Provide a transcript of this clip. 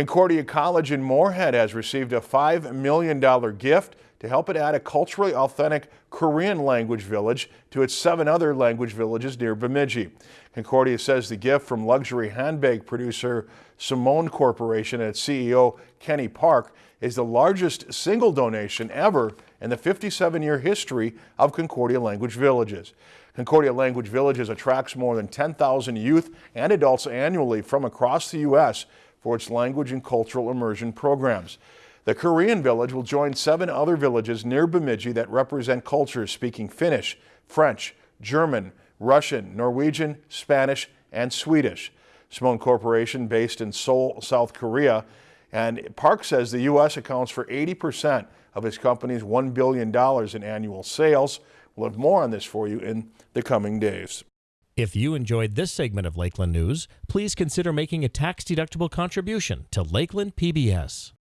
Concordia College in Moorhead has received a $5 million gift to help it add a culturally authentic Korean language village to its seven other language villages near Bemidji. Concordia says the gift from luxury handbag producer Simone Corporation and its CEO Kenny Park is the largest single donation ever in the 57-year history of Concordia Language Villages. Concordia Language Villages attracts more than 10,000 youth and adults annually from across the U.S for its language and cultural immersion programs. The Korean village will join seven other villages near Bemidji that represent cultures speaking Finnish, French, German, Russian, Norwegian, Spanish, and Swedish. Simone Corporation, based in Seoul, South Korea, and Park says the U.S. accounts for 80% of his company's $1 billion in annual sales. We'll have more on this for you in the coming days. If you enjoyed this segment of Lakeland News, please consider making a tax-deductible contribution to Lakeland PBS.